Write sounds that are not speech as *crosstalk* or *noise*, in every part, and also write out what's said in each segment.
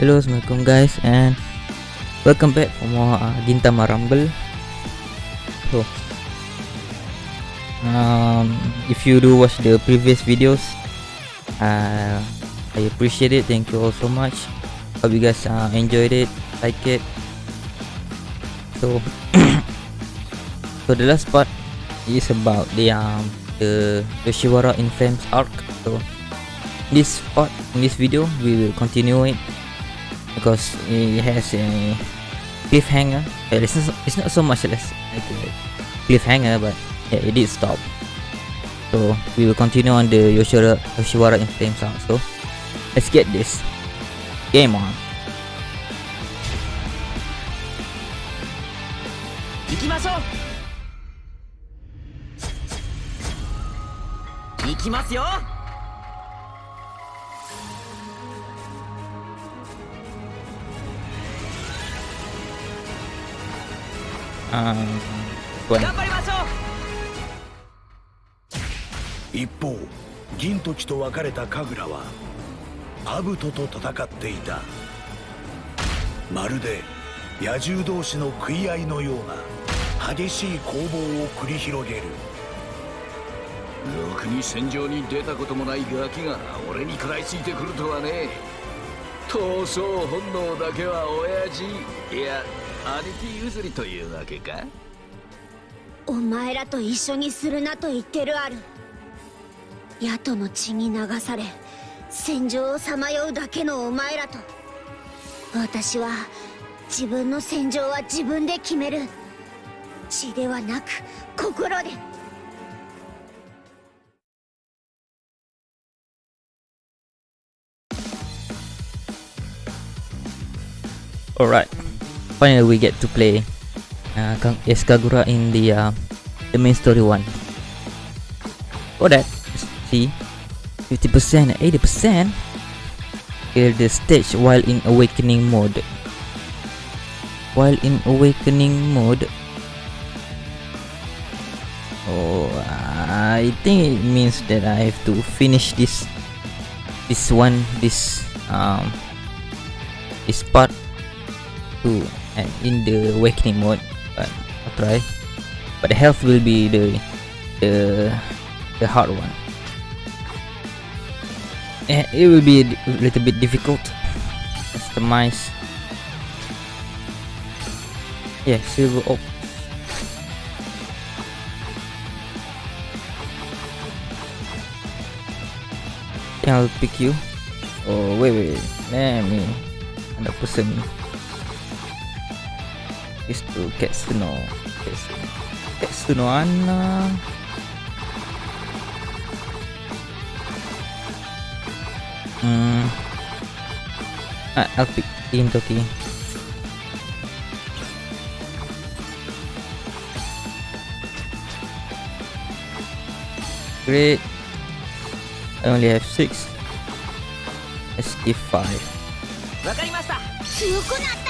Hello, Assalamualaikum guys and welcome back for more uh, Gintama Rumble. So, um, if you do watch the previous videos, uh, I appreciate it. Thank you all so much. Hope you guys uh, enjoyed it, like it. So, *coughs* so the last part is about the um the Yoshiwara in Flames arc. So, this part in this video we will continue it because it has a cliffhanger. Uh, It's not, it's not so much less like a cliffhanger, but yeah, it did stop. So we will continue on the Yoshiwara, Yoshiwara in Flames arc. So let's get this game on. 行きましょう行きますよ Um. 頑張りましょう一方銀時と別れた神楽はアブトと戦っていた。まるで野獣同士の食い合いのような激しい攻防を繰り広げる。ろくに戦場に出たこともないガキが俺に食らいついてくるとはね。闘争本能だけは親父。いや兄貴譲りというわけか？お前らと一緒にするなと言ってるある。野党の血に流され戦場をさまようだけのお前らと。私は自分の戦場は自分で決める。血ではなく心で。Alright, finally we get to play uh, as Kagura in the uh, the main story one. For that, see, 50% and 80%. Clear the stage while in awakening mode. While in awakening mode. Oh, I think it means that I have to finish this this one this um this part to and in the awakening mode but I'll try. But the health will be the the the hard one. Eh, it will be a little bit difficult customize. Yeah silver Yeah, I'll pick you? Oh wait wait wait. let me 100% is to Ketsuno. Ketsuno. Ketsuno Anna. Hmm. Ah, I'll pick Team Toki. Great. I only have six. Let's give five. わかりました強くなった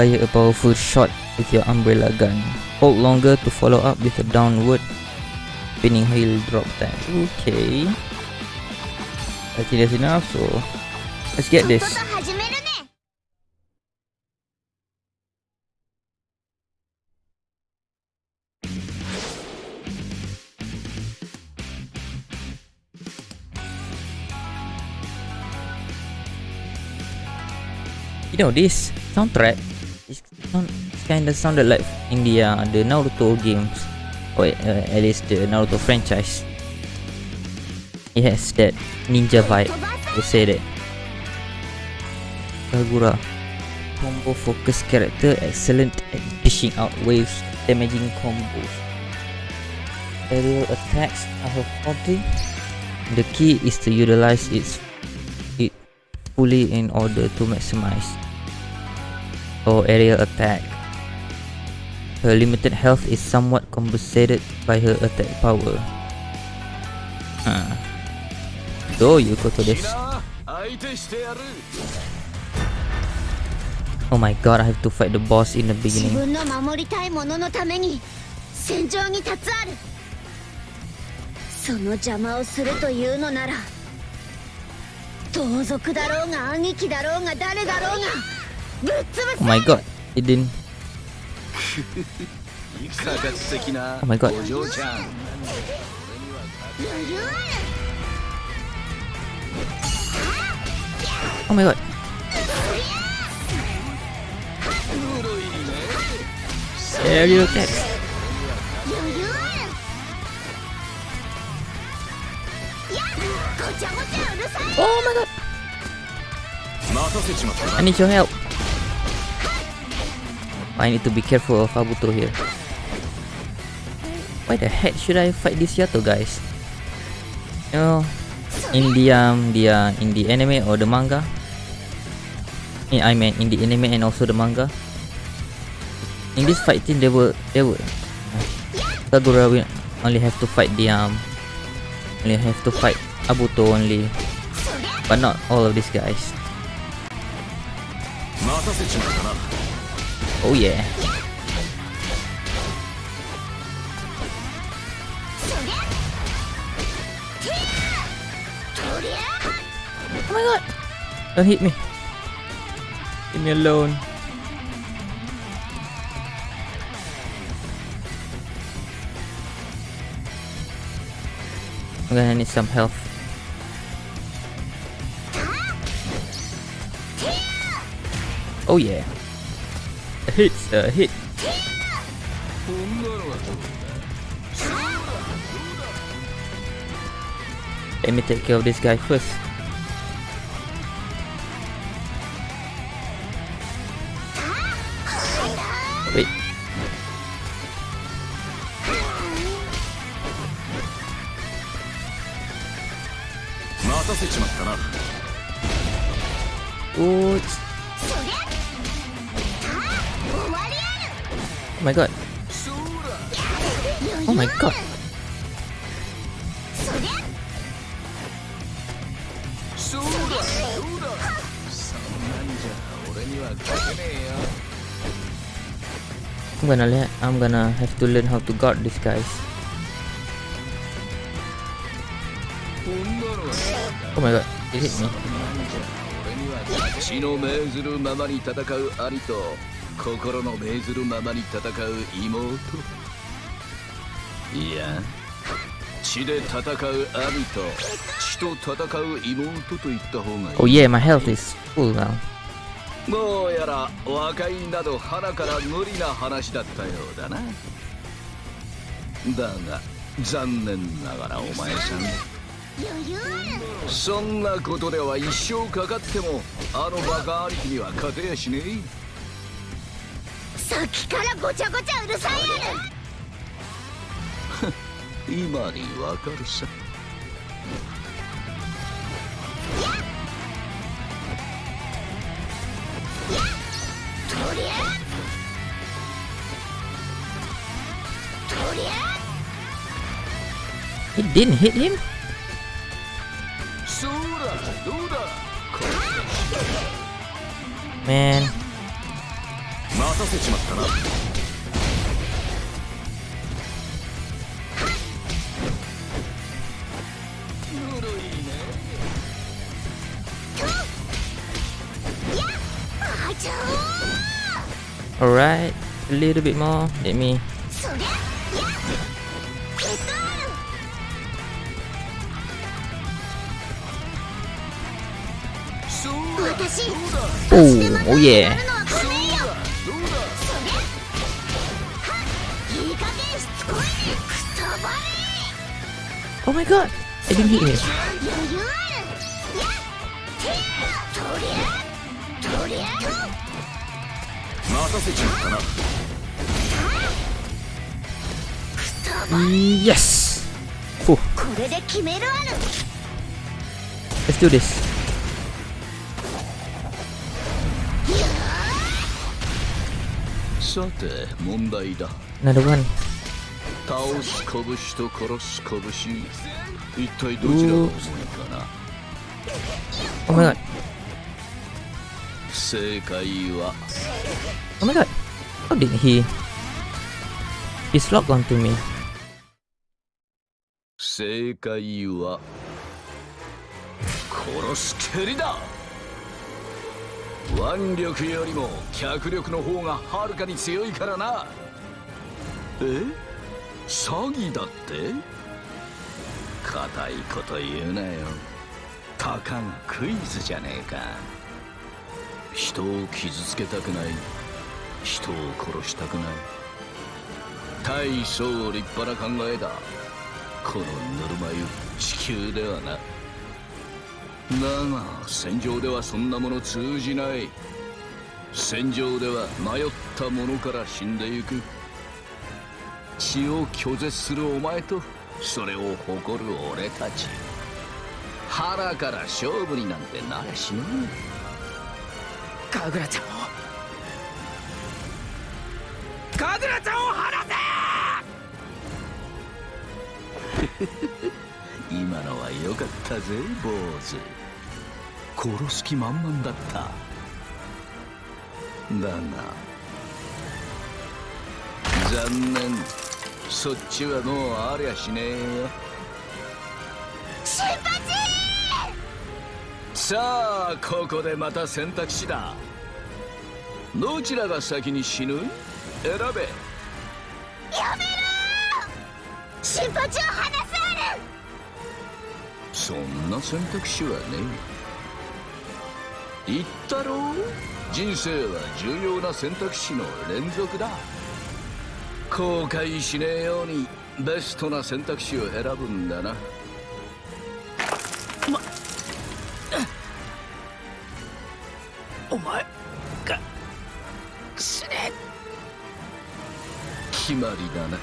fire a powerful shot with your umbrella gun. Hold longer to follow up with a downward spinning heel drop time. Okay. I think that's enough, so let's get this. You know, this soundtrack sound, kind of sounded like in the uh, the Naruto games, or uh, at least the Naruto franchise. It has that ninja vibe. 飛ば They say that. Kagura. Combo focus character excellent at dishing out waves, damaging combos. Aerial attacks are her forte. The key is to utilize its it fully in order to maximize or aerial attack. Her limited health is somewhat compensated by her attack power. Huh. So you go to キ this. ラー相手してやる Oh my god, I have to fight the boss in the 自 beginning. 分の守りたいもののために戦場に立つある その邪魔をするというのなら盗賊だろうが兄貴だろうが誰だろうがぶっ潰 Oh my god, it didn't. oh my god. Oh my god. Aerial attacks. Oh my god. I need your help. I need to be careful of Abuto here. Why the heck should I fight this Yato, guys? You know, in the um, the uh, in the anime or the manga. In, I mean, in the anime and also the manga. In this fight scene, they were they were Kagura will only have to fight the um, only have to fight Abuto only, but not all of these guys. Oh yeah. Oh my god! Don't hit me. Leave me alone. I'm gonna need some health. Oh yeah. Hit's a hit. こんなのはどう Let me take care of this guy first. Wait. 待たせちまったな Oh, Oh my god. Oh my god. I'm gonna let I'm gonna have to learn how to guard these guys. Oh my god, it hit me. 心の命ずるままに戦う妹。いや血で戦う兄と血と戦う妹と言った方がいい。Oh yeah, my health is full now. どうやら和解など鼻から無理な話だったようだな。だが残念ながらお前さん。そんなことでは一生かかってもあのバカ兄貴には勝てやしねえさっきからごちゃごちゃうるさいやる。*laughs* 今にわかるさ。とりゃとりゃ It didn't hit him? そらどうだ Man. 待たせちまったな Alright. A little bit more. Let me そりゃやえっと私 Oh, oh yeah. Oh my god. It didn't hit me. 余裕あるやてやとりゃとりゃ待たせちまったな Yes. Whew. これで決めるある Let's do this. さて問題だ Another one. 倒す拳と殺す拳一体どちらが重いかな？Oh god. 正解は？Oh my god. How did he? He's locked onto me. 正正解は？殺す蹴りだ腕力よりも脚力の方がはるかに強いからなえ？詐欺だって？硬いこと言うなよ。たかがクイズじゃねえか。人を傷つけたくない。人を殺したくない。大層立派な考えだ。このぬるま湯地球ではな。だが戦場ではそんなもの通じない。戦場では迷った者から死んでゆく。血を拒絶するお前とそれを誇る俺たち。腹から勝負になんてなれしねえ。神楽ちゃんを。神楽ちゃんを離せ！*laughs* 今のは良かったぜ坊主。殺す気満々だった。だが残念そっちはもうありゃしねえよ。新八！さあここでまた選択肢だ。どちらが先に死ぬ？選べ。やめろ！新八を離せそんな選択肢はね言ったろう？人生は重要な選択肢の連続だ後悔しねえようにベストな選択肢を選ぶんだな。まお前が死ね。決まりだな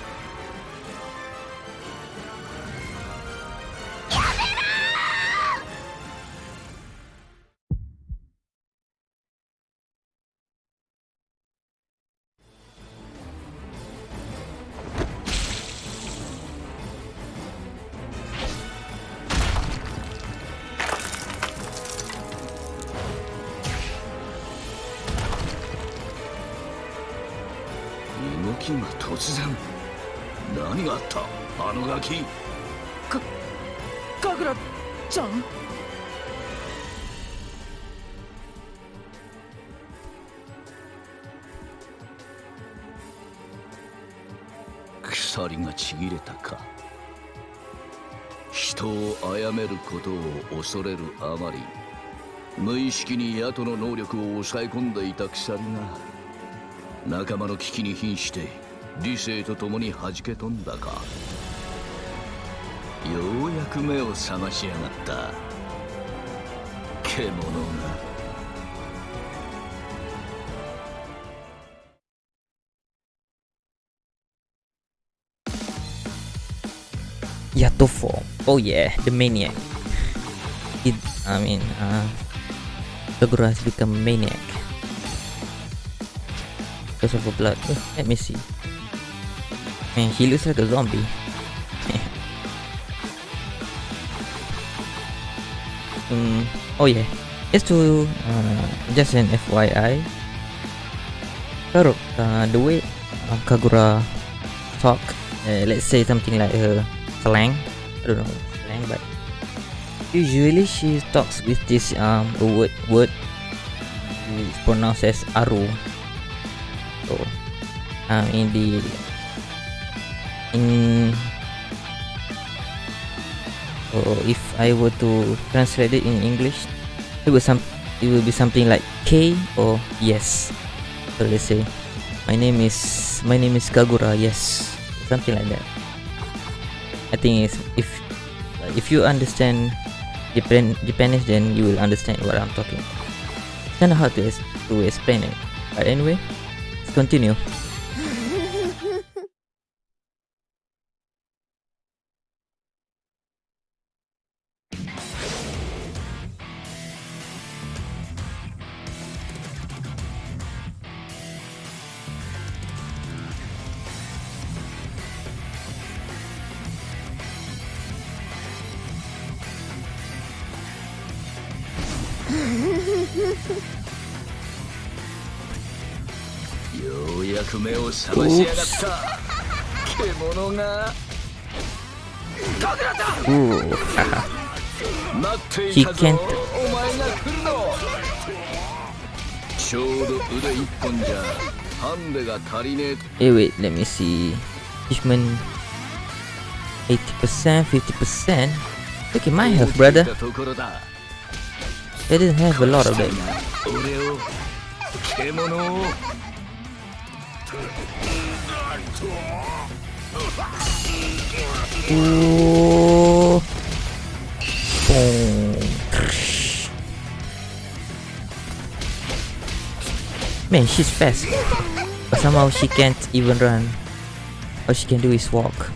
動きが突然。何があった？あのガキ。かかぐらちゃん？鎖がちぎれたか。人を殺めることを恐れるあまり。無意識にヤトの能力を抑え込んでいた鎖が仲間の危機に瀕して理性と共に弾け飛んだかようやく目を覚しやがった獣が。やっと4。おいえ、The Maniac。I mean、Because of the blood. Let me see. Man, he looks like a zombie. *laughs* mm, oh yeah, just to uh, just an FYI. Karo, uh, the way uh, Kagura talk, uh, let's say something like her slang I don't know slang but usually she talks with this um word word it's pronounced as aru so um in the in so if I were to translate it in English it will some it will be something like K or yes. So let's say my name is my name is Kagura yes. Something like that. I think is if if you understand Japan Japanese then you will understand what I'm talking It's kind of hard to, to explain it. But anyway continue を覚ましやがった獣が Ooh. 待ってい He たぞ can't お前が来るのちょうど腕一本じゃハンデが足りね*laughs* え Eh wait, let me see. Achievement 80%, 50%. Look at my と health, brother. 聞いたところだ I didn't have a lot of that. Man, she's fast. But somehow she can't even run. All she can do is walk.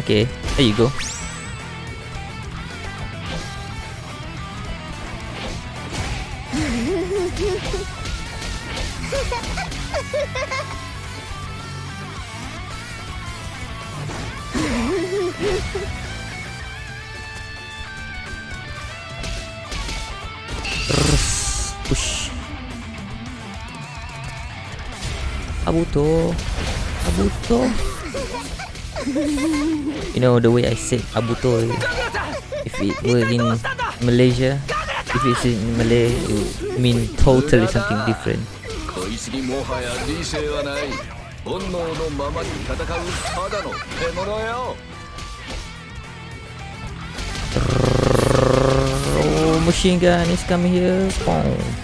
Okay, there you go. said Abuto if it were in Malaysia. If it's in Malay, it would mean totally something different. Oh, machine gun is coming here. Boom.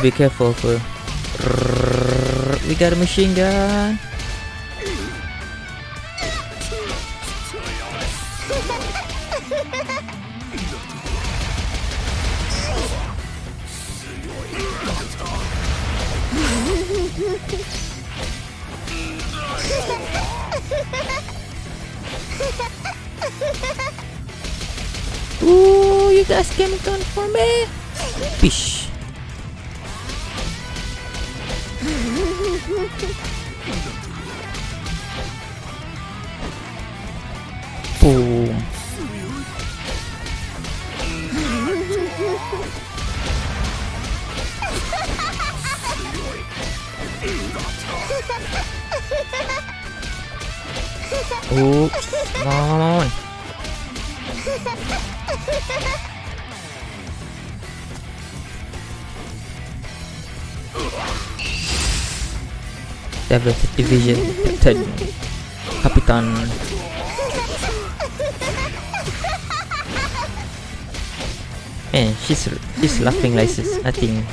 to be careful for. We got a machine gun. Ooh, you guys came down for me. Fish. Seventh Division Captain Kapitan Man, she's she's laughing like it's nothing.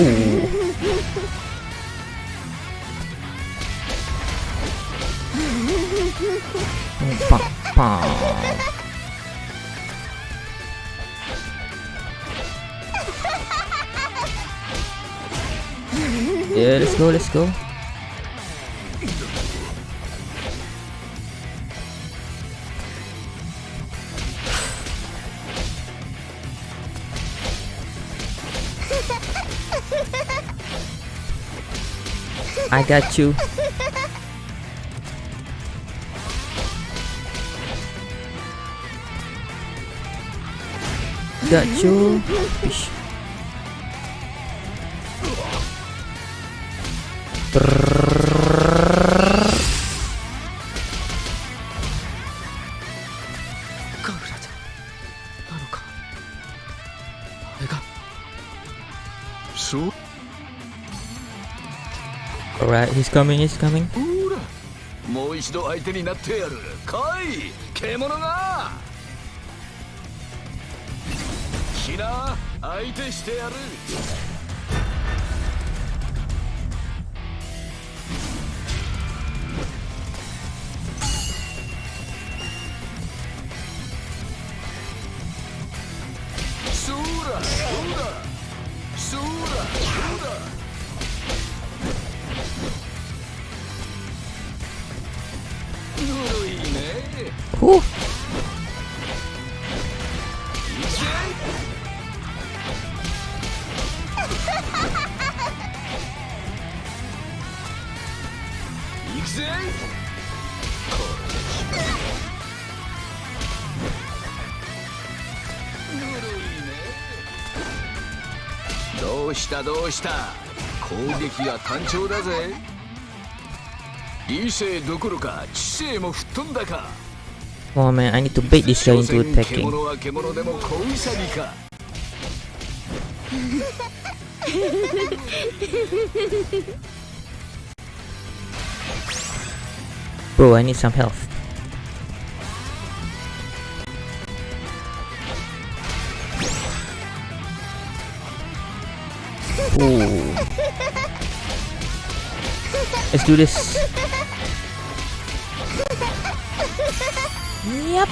Ooh. Pam, pam. Yeah, let's go, let's go. I got you. Got you. So? Alright, he's coming, he's coming. もう一度相手になってやる。来い、獣がキラー、相手してやる。どうしたどうした攻撃が単調だぜ理性どころか知性も吹っ飛んだか Come on, man. I need to bait this guy 所 into 詮 attacking. Bro, I need some health. Ooh. Let's do this. Yep.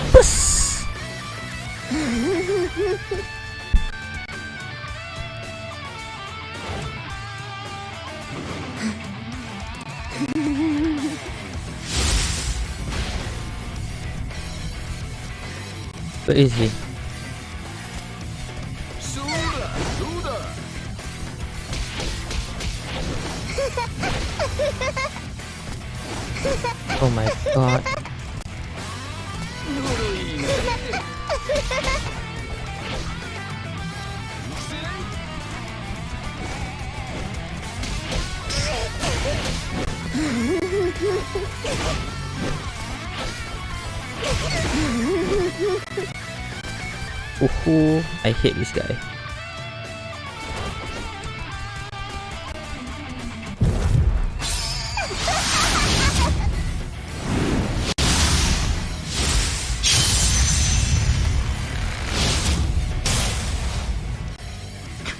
Where is he? Ooh, I hate this guy.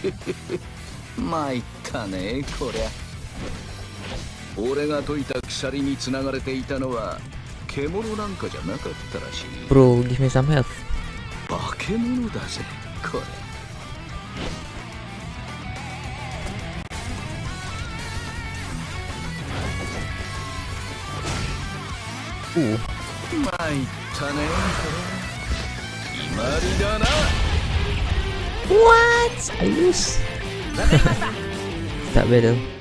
*laughs* Hehehe 参ったねこりゃ 俺が解いた鎖につながれていたのは獣なんかじゃなかったらしい Bro, give me some health. 化け物だぜこれ Ooh. 参ったねこれ決まりだな What? Start battle.「よ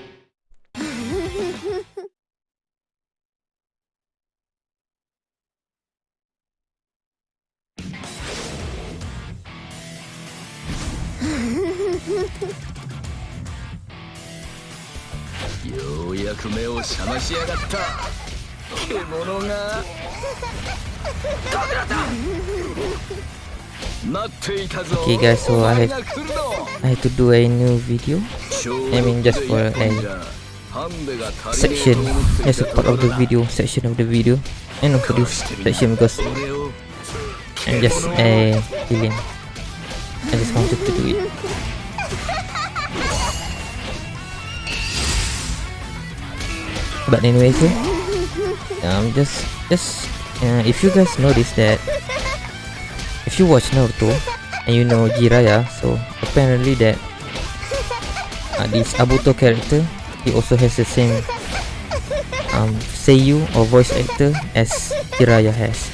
うやく目を覚ましやがった獣が待っていたぞ Okay, guys, so お I 前 have- が来るぞ I have to do a new video ちょう I mean, just for a ハンデが足りねえ section と思ってい as た a と part こ of ろ the だ video, section of the video, and of this section because 俺を I'm just a villain. I just wanted to do it. But anyway, so um, just just uh, if you guys notice that if you watch Naruto and you know Jiraiya, so apparently that uh, this Abuto character he also has the same um Seiyu or voice actor as Jiraiya has.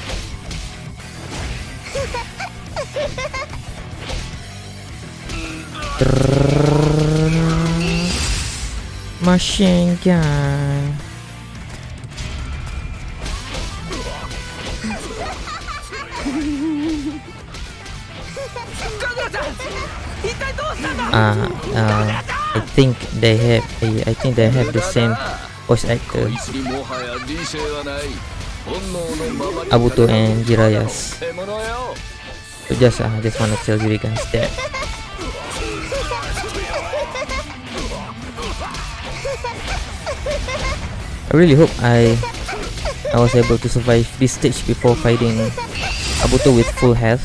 Machine think they have a, I think they have the same voice actor Abuto and Jiraiya's so just I uh, just wanna tell you guys that. I really hope I I was able to survive this stage before fighting Abuto with full health.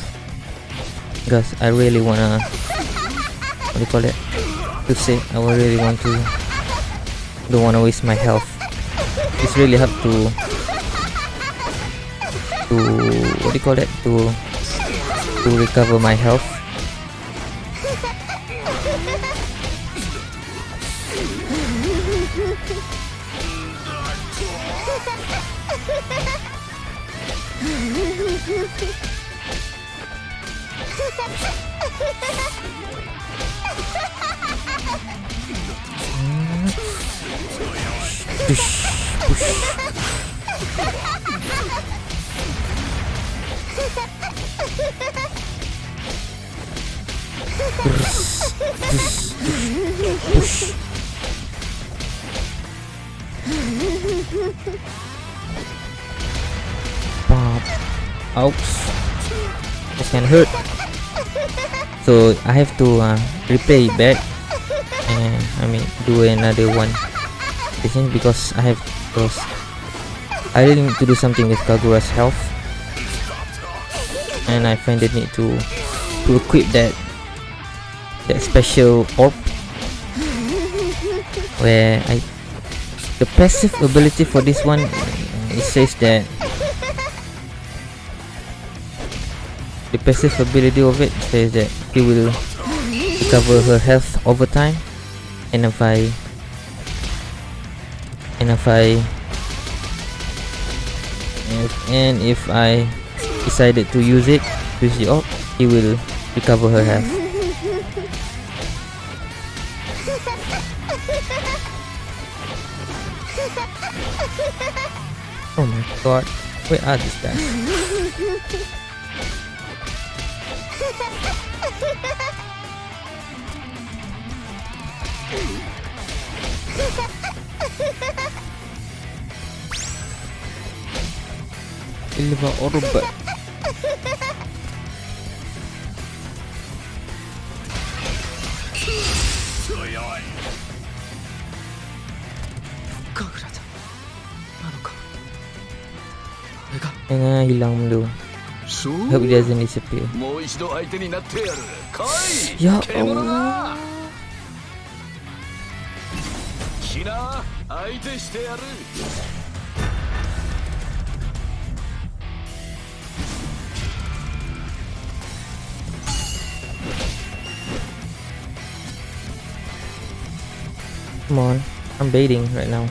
Because I really wanna what do you call it to say I really want to don't wanna waste my health. It's really hard to to what do you call it to to recover my health *laughs* push push push pop. Ouch this can hurt. So I have to uh, replay it back I mean do another one. Is because I have because I really need to do something with Kagura's health. And I find the need to to equip that that special orb. Where I the passive ability for this one it says that the passive ability of it says that he will recover her health over time and if I. And if I. If, and if I decided to use it use the orb he will recover her health. *laughs* Oh my god where are these guys がおるべ。えな、hilang グリアもう一度相手になってやる。かい。や、な、相手してやる。Come on. I'm baiting right now.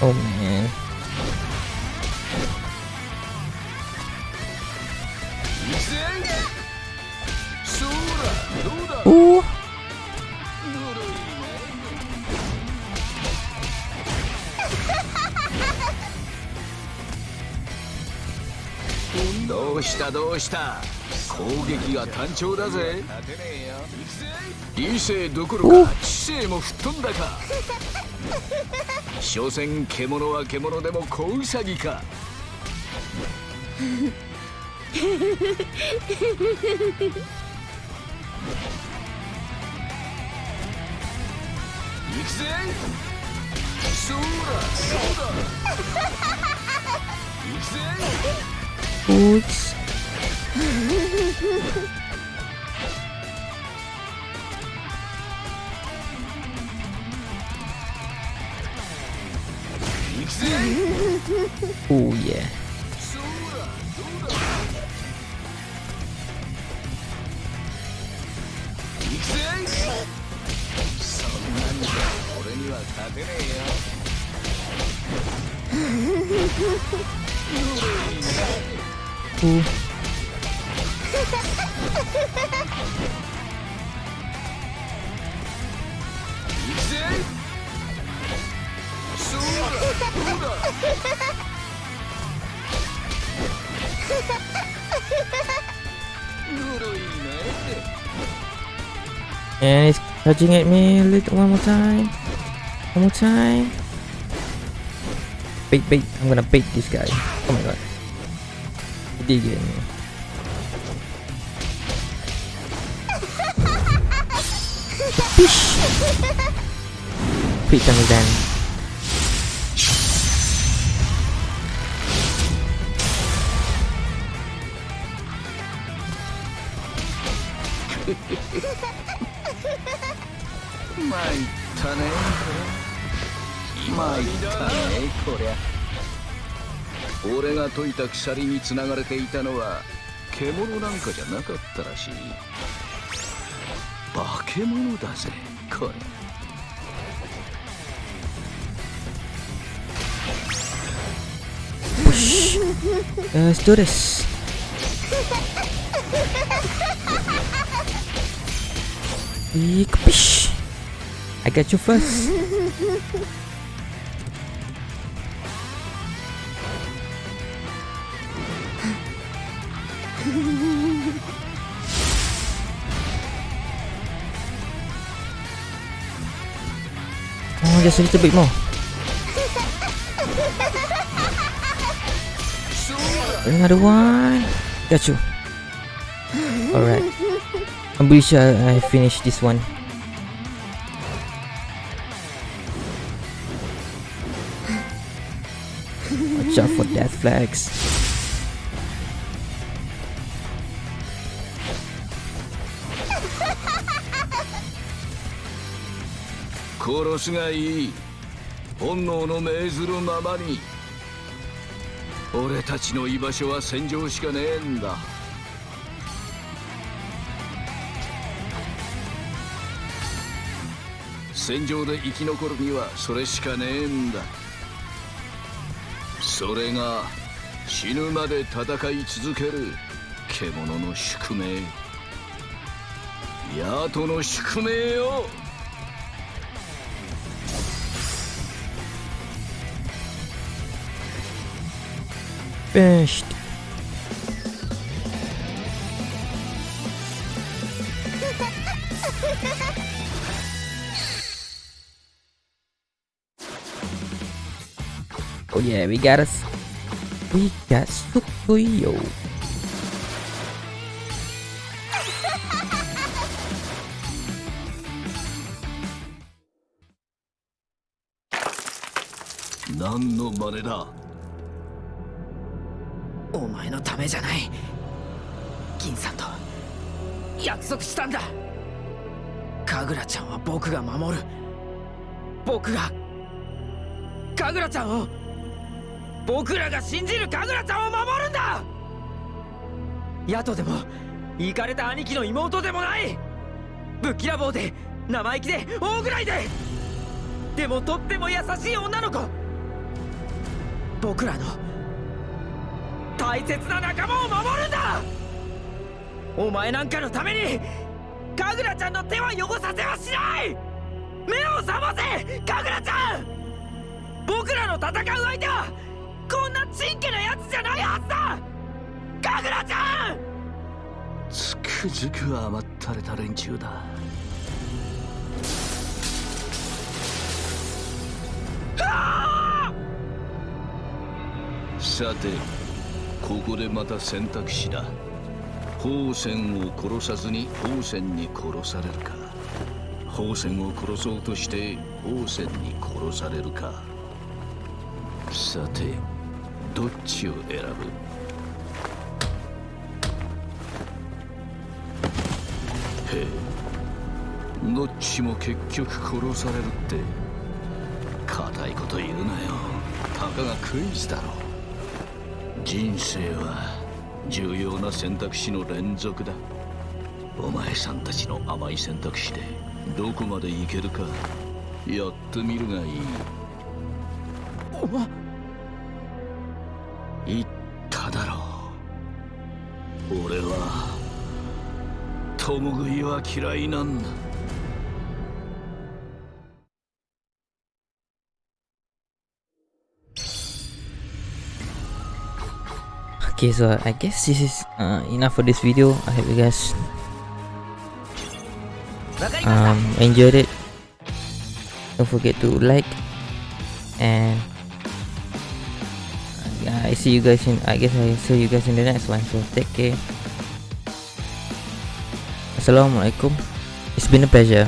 Oh, こんどうした？攻撃が単調だぜ。理性どころか知性も吹っ飛んだか？所詮獣は獣でも小ウサギか。行くぜ。そうだそうだ。行くぜ。行くぜ Oh yeah そうだどうだ行くぜそんなんじゃ俺には勝てねえよ Ooh. And it's charging at me a little one more time. One more time. Bait, bait. I'm gonna bait this guy. Oh my god. He did get me. Fish! Quick time is done. 参ったね参ったねこりゃ俺が解いた鎖につながれていたのは獣なんかじゃなかったらしいけ物だぜこれ Let's do this. Eek, pish. I got you first. *laughs* Oh, just a little bit more. Another one. Got you. Alright. I'm pretty sure I finished this one. Watch out for death flags. すがいい本能の命ずるままに俺たちの居場所は戦場しかねえんだ。戦場で生き残るにはそれしかねえんだ。それが死ぬまで戦い続ける獣の宿命。ヤトの宿命よペースト Oh yeah, we got us. We got Sukuyo. Nan no mane. 前のためじゃない。銀さんと約束したんだ。神楽ちゃんは僕が守る。僕が神楽ちゃんを僕らが信じる神楽ちゃんを守るんだ。ヤトでも行かれた兄貴の妹でもない。ぶっきらぼうで生意気で大ぐらいで。でもとっても優しい女の子。僕らの大切な仲間を守るんだ！お前なんかのために神楽ちゃんの手は汚させはしない！目を覚ませ神楽ちゃん！僕らの戦う相手はこんなちんけなやつじゃないはずだ！神楽ちゃん！つくづく甘ったれた連中だ。さてここでまた選択肢だ。宝泉を殺さずに宝泉に殺されるか。宝泉を殺そうとして宝泉に殺されるか。さてどっちを選ぶ？へえ。どっちも結局殺されるって。固いこと言うなよ。たかがクイズだろう。人生は重要な選択肢の連続だ。お前さんたちの甘い選択肢でどこまでいけるかやってみるがいい。言っただろう。俺は共食いは嫌いなんだ Okay, so I guess this is uh, enough for this video. I hope you guys um, enjoyed it. Don't forget to like and I see you guys in I guess I see you guys in the next one so take care Assalamualaikum it's been a pleasure